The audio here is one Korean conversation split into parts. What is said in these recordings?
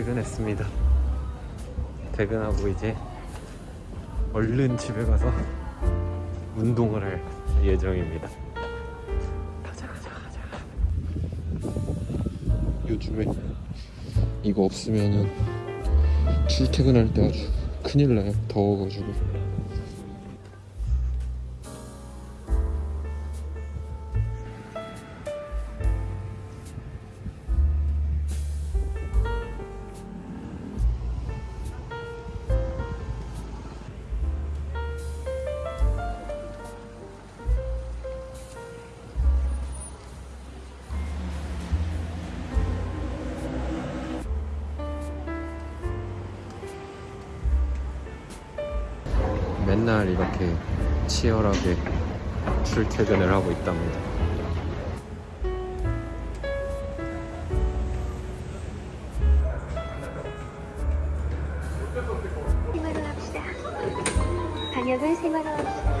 퇴근했습니다. 퇴근하고 이제 얼른 집에 가서 운동을 할 예정입니다. 가자 가자 가자. 요즘에 이거 없으면은 출퇴근할 때 아주 큰일 나요. 더워가지고. 맨날 이렇게 치열하게 출퇴근을 하고 있답니다. 생활로 합시다. 방역을 생활로 합시다.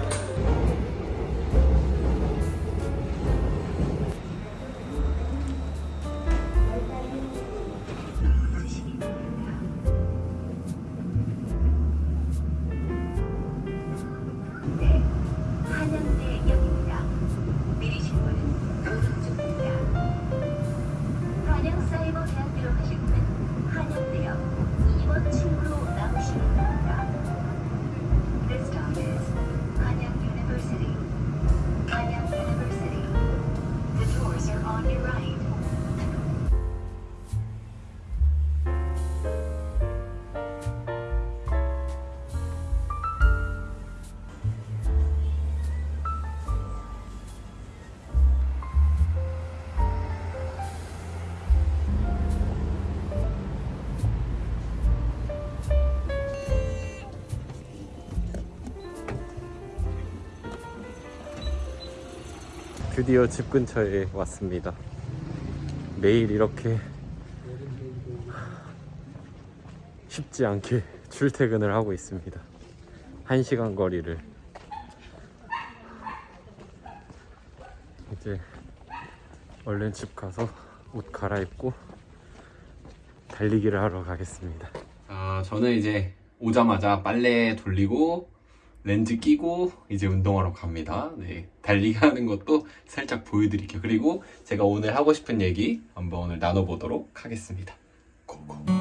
드디어 집 근처에 왔습니다. 매일 이렇게 쉽지 않게 출퇴근을 하고 있습니다. 1시간 거리를 이제 얼른 집 가서 옷 갈아입고 달리기를 하러 가겠습니다. 아, 저는 이제 오자마자 빨래 돌리고 렌즈 끼고 이제 운동하러 갑니다. 네, 달리기 하는 것도 살짝 보여드릴게요. 그리고 제가 오늘 하고 싶은 얘기 한번 오늘 나눠보도록 하겠습니다. 고고.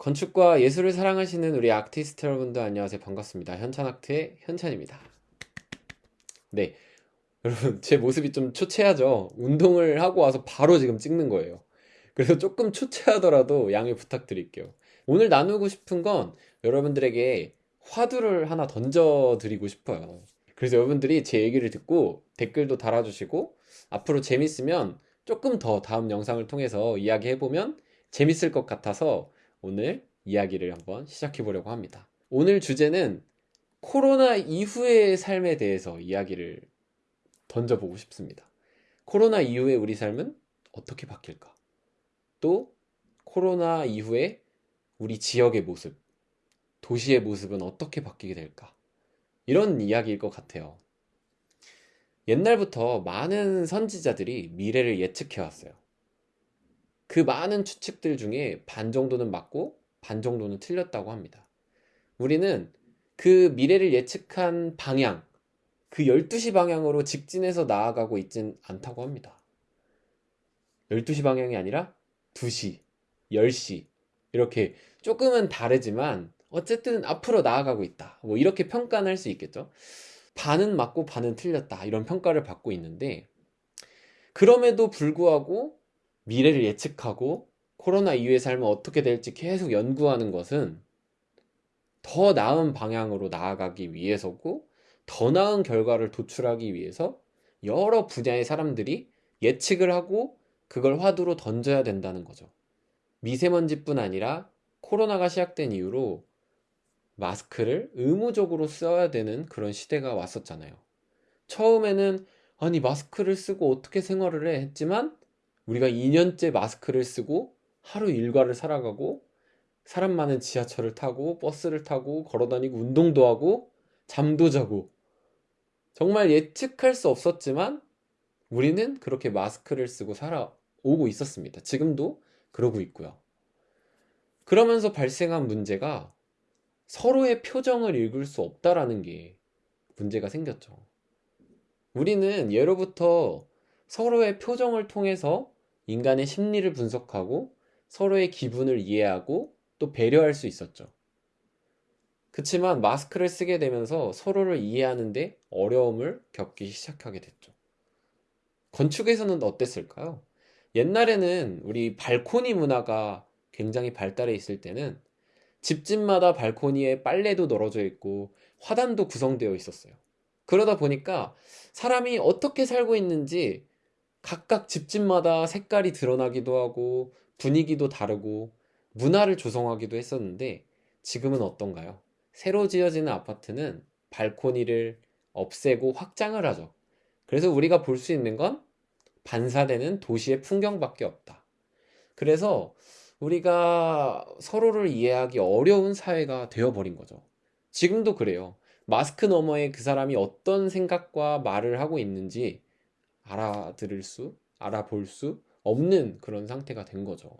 건축과 예술을 사랑하시는 우리 아티스트 여러분들 안녕하세요. 반갑습니다. 현찬아트의 현찬입니다. 네. 여러분 제 모습이 좀 초췌하죠? 운동을 하고 와서 바로 지금 찍는 거예요. 그래서 조금 초췌하더라도 양해 부탁드릴게요. 오늘 나누고 싶은 건 여러분들에게 화두를 하나 던져 드리고 싶어요. 그래서 여러분들이 제 얘기를 듣고 댓글도 달아주시고 앞으로 재밌으면 조금 더 다음 영상을 통해서 이야기해보면 재밌을 것 같아서 오늘 이야기를 한번 시작해 보려고 합니다. 오늘 주제는 코로나 이후의 삶에 대해서 이야기를 던져보고 싶습니다. 코로나 이후에 우리 삶은 어떻게 바뀔까? 또 코로나 이후에 우리 지역의 모습, 도시의 모습은 어떻게 바뀌게 될까? 이런 이야기일 것 같아요. 옛날부터 많은 선지자들이 미래를 예측해 왔어요. 그 많은 추측들 중에 반 정도는 맞고 반 정도는 틀렸다고 합니다. 우리는 그 미래를 예측한 방향, 그 12시 방향으로 직진해서 나아가고 있진 않다고 합니다. 12시 방향이 아니라 2시, 10시, 이렇게 조금은 다르지만 어쨌든 앞으로 나아가고 있다. 뭐 이렇게 평가는 할 수 있겠죠. 반은 맞고 반은 틀렸다. 이런 평가를 받고 있는데 그럼에도 불구하고 미래를 예측하고 코로나 이후의 삶은 어떻게 될지 계속 연구하는 것은 더 나은 방향으로 나아가기 위해서고 더 나은 결과를 도출하기 위해서 여러 분야의 사람들이 예측을 하고 그걸 화두로 던져야 된다는 거죠. 미세먼지뿐 아니라 코로나가 시작된 이후로 마스크를 의무적으로 써야 되는 그런 시대가 왔었잖아요. 처음에는 아니 마스크를 쓰고 어떻게 생활을 해 했지만 우리가 2년째 마스크를 쓰고 하루 일과를 살아가고 사람 많은 지하철을 타고 버스를 타고 걸어다니고 운동도 하고 잠도 자고 정말 예측할 수 없었지만 우리는 그렇게 마스크를 쓰고 살아오고 있었습니다. 지금도 그러고 있고요. 그러면서 발생한 문제가 서로의 표정을 읽을 수 없다라는 게 문제가 생겼죠. 우리는 예로부터 서로의 표정을 통해서 인간의 심리를 분석하고 서로의 기분을 이해하고 또 배려할 수 있었죠. 그치만 마스크를 쓰게 되면서 서로를 이해하는데 어려움을 겪기 시작하게 됐죠. 건축에서는 어땠을까요? 옛날에는 우리 발코니 문화가 굉장히 발달해 있을 때는 집집마다 발코니에 빨래도 널어져 있고 화단도 구성되어 있었어요. 그러다 보니까 사람이 어떻게 살고 있는지 각각 집집마다 색깔이 드러나기도 하고 분위기도 다르고 문화를 조성하기도 했었는데 지금은 어떤가요? 새로 지어지는 아파트는 발코니를 없애고 확장을 하죠. 그래서 우리가 볼 수 있는 건 반사되는 도시의 풍경밖에 없다. 그래서 우리가 서로를 이해하기 어려운 사회가 되어버린 거죠. 지금도 그래요. 마스크 너머에 그 사람이 어떤 생각과 말을 하고 있는지 알아들을 수, 알아볼 수 없는 그런 상태가 된 거죠.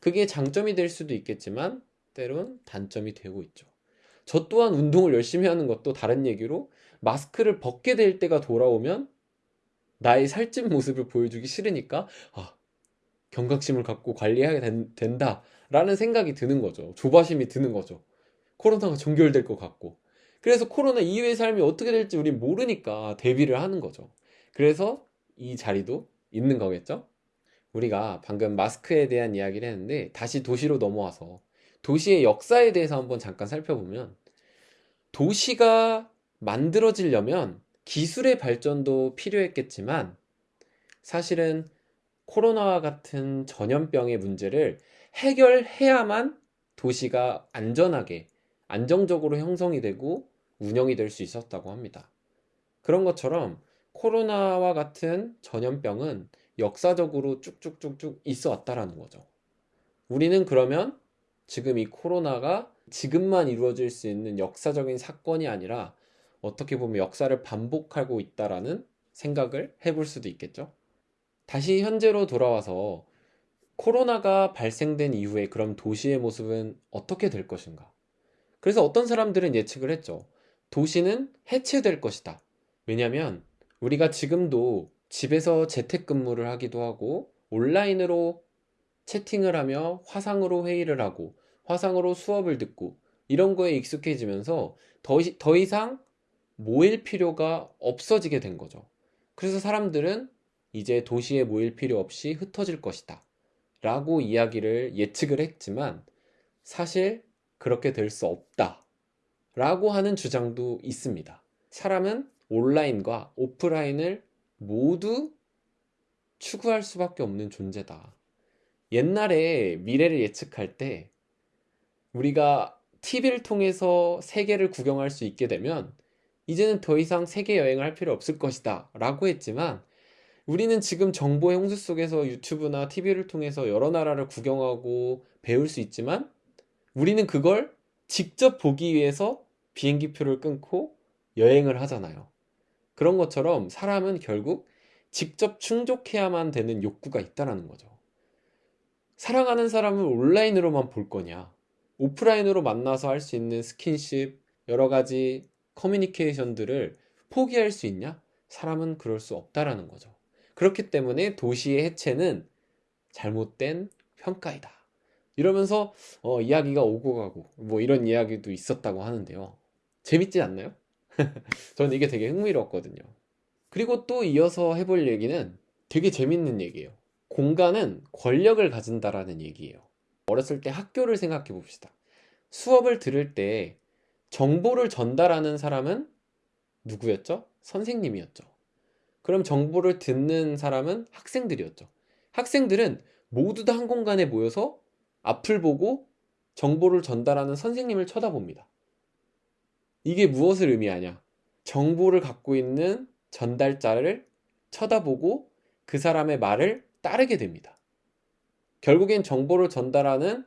그게 장점이 될 수도 있겠지만 때론 단점이 되고 있죠. 저 또한 운동을 열심히 하는 것도 다른 얘기로 마스크를 벗게 될 때가 돌아오면 나의 살찐 모습을 보여주기 싫으니까 아, 경각심을 갖고 관리해야 된, 된다라는 생각이 드는 거죠. 조바심이 드는 거죠. 코로나가 종결될 것 같고. 그래서 코로나 이후의 삶이 어떻게 될지 우리 모르니까 대비를 하는 거죠. 그래서 이 자리도 있는 거겠죠? 우리가 방금 마스크에 대한 이야기를 했는데 다시 도시로 넘어와서 도시의 역사에 대해서 한번 잠깐 살펴보면 도시가 만들어지려면 기술의 발전도 필요했겠지만 사실은 코로나와 같은 전염병의 문제를 해결해야만 도시가 안전하게 안정적으로 형성이 되고 운영이 될 수 있었다고 합니다. 그런 것처럼 코로나와 같은 전염병은 역사적으로 쭉쭉쭉쭉 있어 왔다라는 거죠. 우리는 그러면 지금 이 코로나가 지금만 이루어질 수 있는 역사적인 사건이 아니라 어떻게 보면 역사를 반복하고 있다라는 생각을 해볼 수도 있겠죠. 다시 현재로 돌아와서 코로나가 발생된 이후에 그럼 도시의 모습은 어떻게 될 것인가? 그래서 어떤 사람들은 예측을 했죠. 도시는 해체될 것이다. 왜냐면 우리가 지금도 집에서 재택근무를 하기도 하고 온라인으로 채팅을 하며 화상으로 회의를 하고 화상으로 수업을 듣고 이런 거에 익숙해지면서 더, 더 이상 모일 필요가 없어지게 된 거죠. 그래서 사람들은 이제 도시에 모일 필요 없이 흩어질 것이다. 라고 이야기를 예측을 했지만 사실 그렇게 될 수 없다. 라고 하는 주장도 있습니다. 사람은 온라인과 오프라인을 모두 추구할 수밖에 없는 존재다. 옛날에 미래를 예측할 때 우리가 TV를 통해서 세계를 구경할 수 있게 되면 이제는 더 이상 세계 여행을 할 필요 없을 것이다 라고 했지만 우리는 지금 정보의 홍수 속에서 유튜브나 TV를 통해서 여러 나라를 구경하고 배울 수 있지만 우리는 그걸 직접 보기 위해서 비행기표를 끊고 여행을 하잖아요. 그런 것처럼 사람은 결국 직접 충족해야만 되는 욕구가 있다라는 거죠. 사랑하는 사람을 온라인으로만 볼 거냐? 오프라인으로 만나서 할 수 있는 스킨십, 여러 가지 커뮤니케이션들을 포기할 수 있냐? 사람은 그럴 수 없다라는 거죠. 그렇기 때문에 도시의 해체는 잘못된 평가이다. 이러면서 어, 이야기가 오고 가고 뭐 이런 이야기도 있었다고 하는데요. 재밌지 않나요? 저는 이게 되게 흥미로웠거든요. 그리고 또 이어서 해볼 얘기는 되게 재밌는 얘기예요. 공간은 권력을 가진다라는 얘기예요. 어렸을 때 학교를 생각해 봅시다. 수업을 들을 때 정보를 전달하는 사람은 누구였죠? 선생님이었죠. 그럼 정보를 듣는 사람은 학생들이었죠. 학생들은 모두 다 한 공간에 모여서 앞을 보고 정보를 전달하는 선생님을 쳐다봅니다. 이게 무엇을 의미하냐? 정보를 갖고 있는 전달자를 쳐다보고 그 사람의 말을 따르게 됩니다. 결국엔 정보를 전달하는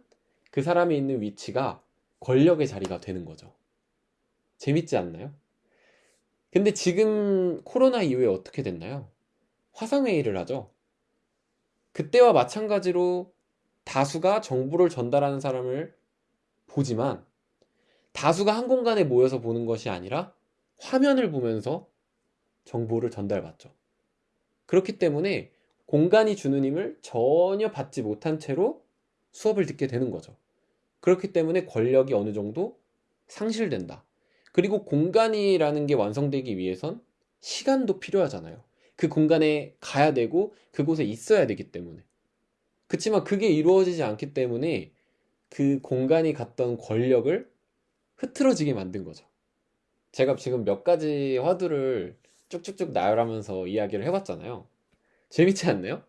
그 사람이 있는 위치가 권력의 자리가 되는 거죠. 재밌지 않나요? 근데 지금 코로나 이후에 어떻게 됐나요? 화상회의를 하죠. 그때와 마찬가지로 다수가 정보를 전달하는 사람을 보지만 다수가 한 공간에 모여서 보는 것이 아니라 화면을 보면서 정보를 전달받죠. 그렇기 때문에 공간이 주는 힘을 전혀 받지 못한 채로 수업을 듣게 되는 거죠. 그렇기 때문에 권력이 어느 정도 상실된다. 그리고 공간이라는 게 완성되기 위해선 시간도 필요하잖아요. 그 공간에 가야 되고 그곳에 있어야 되기 때문에. 그렇지만 그게 이루어지지 않기 때문에 그 공간이 갖던 권력을 흐트러지게 만든 거죠. 제가 지금 몇 가지 화두를 쭉쭉쭉 나열하면서 이야기를 해봤잖아요. 재밌지 않나요?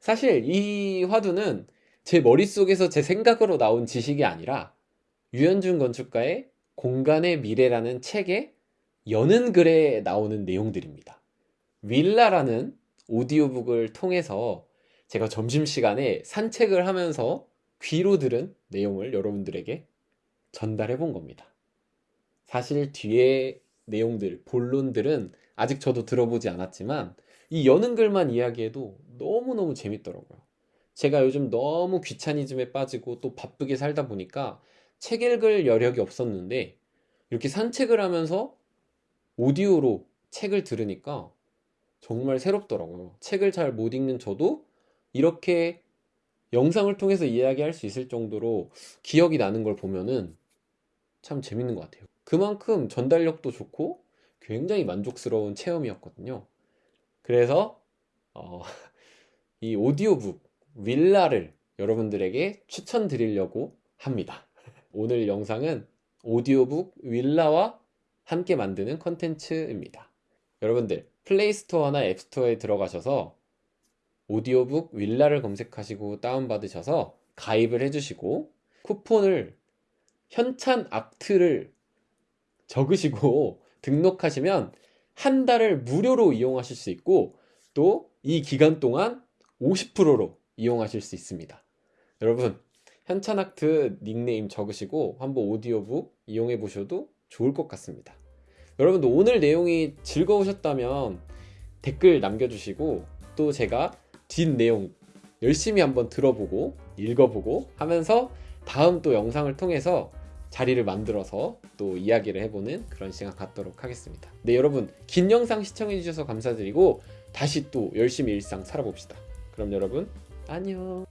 사실 이 화두는 제 머릿속에서 제 생각으로 나온 지식이 아니라 유현준 건축가의 공간의 미래라는 책에 여는 글에 나오는 내용들입니다. 윌라라는 오디오북을 통해서 제가 점심시간에 산책을 하면서 귀로 들은 내용을 여러분들에게 전달해 본 겁니다. 사실 뒤에 내용들, 본론들은 아직 저도 들어보지 않았지만 이 여는 글만 이야기해도 너무너무 재밌더라고요. 제가 요즘 너무 귀차니즘에 빠지고 또 바쁘게 살다 보니까 책 읽을 여력이 없었는데 이렇게 산책을 하면서 오디오로 책을 들으니까 정말 새롭더라고요. 책을 잘 못 읽는 저도 이렇게 영상을 통해서 이야기할 수 있을 정도로 기억이 나는 걸 보면은 참 재밌는 것 같아요. 그만큼 전달력도 좋고 굉장히 만족스러운 체험이었거든요. 그래서 어, 이 오디오북 윌라를 여러분들에게 추천드리려고 합니다. 오늘 영상은 오디오북 윌라와 함께 만드는 컨텐츠입니다. 여러분들 플레이스토어나 앱스토어에 들어가셔서 오디오북 윌라를 검색하시고 다운받으셔서 가입을 해주시고 쿠폰을 현찬 악트를 적으시고 등록하시면 한 달을 무료로 이용하실 수 있고 또 이 기간 동안 50%로 이용하실 수 있습니다. 여러분 현찬 악트 닉네임 적으시고 한번 오디오북 이용해 보셔도 좋을 것 같습니다. 여러분도 오늘 내용이 즐거우셨다면 댓글 남겨주시고 또 제가 뒷 내용 열심히 한번 들어보고 읽어보고 하면서 다음 또 영상을 통해서 자리를 만들어서 또 이야기를 해보는 그런 시간 갖도록 하겠습니다. 네, 여러분 긴 영상 시청해주셔서 감사드리고 다시 또 열심히 일상 살아봅시다. 그럼 여러분 안녕.